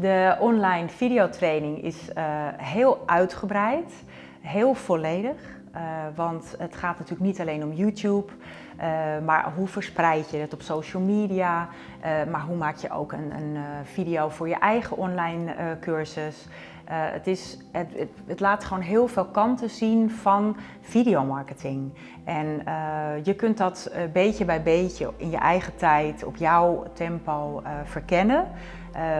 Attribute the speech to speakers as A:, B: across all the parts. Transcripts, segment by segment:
A: De online videotraining is uh, heel uitgebreid, heel volledig. Uh, want het gaat natuurlijk niet alleen om YouTube, uh, maar hoe verspreid je het op social media, maar hoe maak je ook een, een video voor je eigen online cursus. Het, is, het, het, laat gewoon heel veel kanten zien van videomarketing. En je kunt dat beetje bij beetje in je eigen tijd, op jouw tempo verkennen.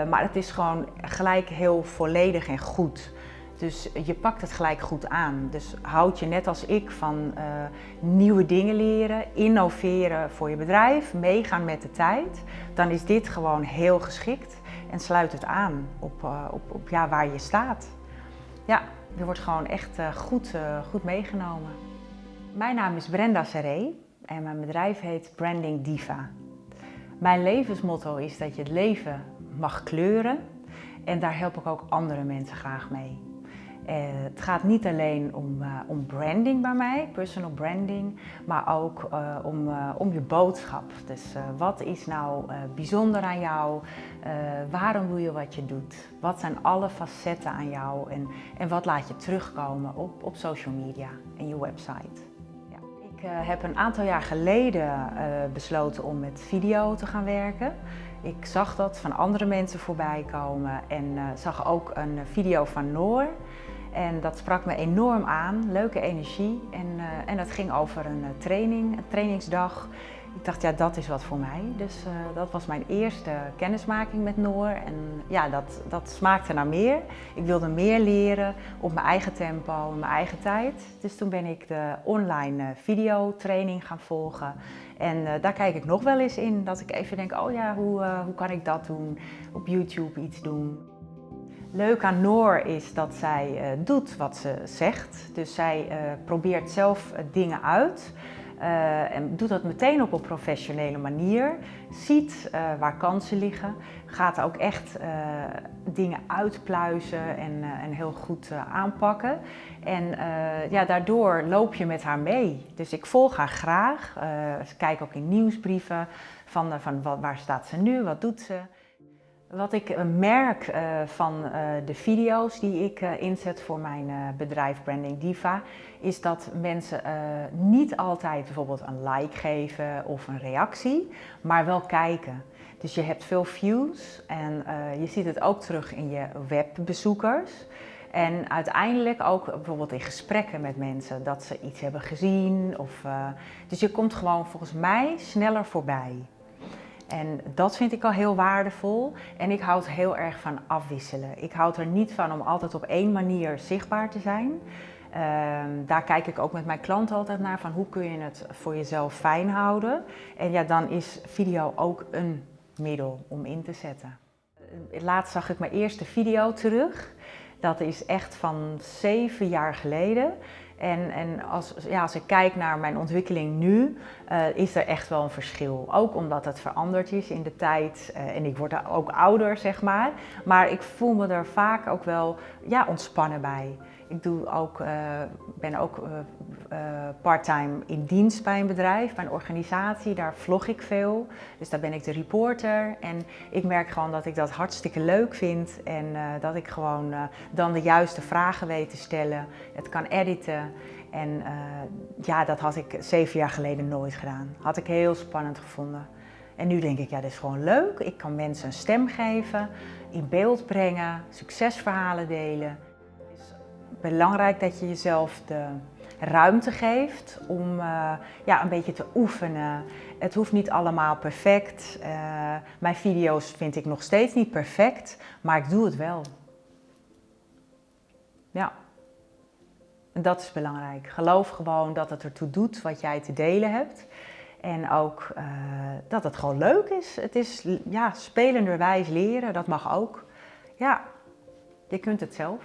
A: Maar het is gewoon gelijk heel volledig en goed. Dus je pakt het gelijk goed aan. Dus houd je net als ik van nieuwe dingen leren, innoveren voor je bedrijf, meegaan met de tijd, dan is dit gewoon heel geschikt en sluit het aan op, uh, op, op ja, waar je staat. Ja, je wordt gewoon echt goed, goed meegenomen. Mijn naam is Brenda Serré en mijn bedrijf heet Branding Diva. Mijn levensmotto is dat je het leven mag kleuren en daar help ik ook andere mensen graag mee. Uh, het gaat niet alleen om, uh, om, branding bij mij, personal branding, maar ook uh, om, om, je boodschap. Dus wat is nou bijzonder aan jou? waarom doe je wat je doet? Wat zijn alle facetten aan jou? En, en wat laat je terugkomen op, op social media en je website? Ik heb een aantal jaar geleden besloten om met video te gaan werken. Ik zag dat van andere mensen voorbij komen en uh, zag ook een video van Noor. En dat sprak me enorm aan, leuke energie. En, en dat ging over een training, een trainingsdag. Ik dacht, ja, dat is wat voor mij. Dus uh, dat was mijn eerste kennismaking met Noor. En ja, dat, dat smaakte naar meer. Ik wilde meer leren op mijn eigen tempo, in mijn eigen tijd. Dus toen ben ik de online videotraining gaan volgen. En uh, daar kijk ik nog wel eens in, dat ik even denk, oh ja, hoe, hoe kan ik dat doen? Op YouTube iets doen. Leuk aan Noor is dat zij doet wat ze zegt. Dus zij probeert zelf dingen uit. Uh, en doet dat meteen op een professionele manier. Ziet uh, waar kansen liggen. Gaat ook echt uh, dingen uitpluizen en, en heel goed aanpakken. En ja, daardoor loop je met haar mee. Dus ik volg haar graag. kijk ook in nieuwsbrieven van, van wat, waar staat ze nu, wat doet ze. Wat ik eh, merk uh, van uh, de video's die ik inzet voor mijn bedrijf Branding Diva, is dat mensen niet altijd bijvoorbeeld een like geven of een reactie, maar wel kijken. Dus je hebt veel views en je ziet het ook terug in je webbezoekers. En uiteindelijk ook bijvoorbeeld in gesprekken met mensen, dat ze iets hebben gezien. Of, dus je komt gewoon volgens mij sneller voorbij. En dat vind ik al heel waardevol. En ik houd heel erg van afwisselen. Ik houd er niet van om altijd op één manier zichtbaar te zijn. Um, daar kijk ik ook met mijn klanten altijd naar van hoe kun je het voor jezelf fijn houden. En ja, dan is video ook een middel om in te zetten. Laatst zag ik mijn eerste video terug. Dat is echt van zeven jaar geleden. En, en als, ja, als ik kijk naar mijn ontwikkeling nu, uh, is er echt wel een verschil. Ook omdat het veranderd is in de tijd uh, en ik word ook ouder, zeg maar. Maar ik voel me er vaak ook wel ja, ontspannen bij. Ik doe ook, uh, ben ook parttime in dienst bij een bedrijf, bij een organisatie. Daar vlog ik veel. Dus daar ben ik de reporter. En ik merk gewoon dat ik dat hartstikke leuk vind. En dat ik gewoon dan de juiste vragen weet te stellen. Het kan editen. En uh, ja, dat had ik zeven jaar geleden nooit gedaan. Had ik heel spannend gevonden. En nu denk ik, ja, dit is gewoon leuk. Ik kan mensen een stem geven, in beeld brengen, succesverhalen delen. Belangrijk dat je jezelf de ruimte geeft om uh, ja, een beetje te oefenen. Het hoeft niet allemaal perfect. Uh, mijn video's vind ik nog steeds niet perfect, maar ik doe het wel. Ja. En dat is belangrijk. Geloof gewoon dat het ertoe doet wat jij te delen hebt. En ook uh, dat het gewoon leuk is. Het is ja, spelenderwijs leren, dat mag ook. Ja, je kunt het zelf.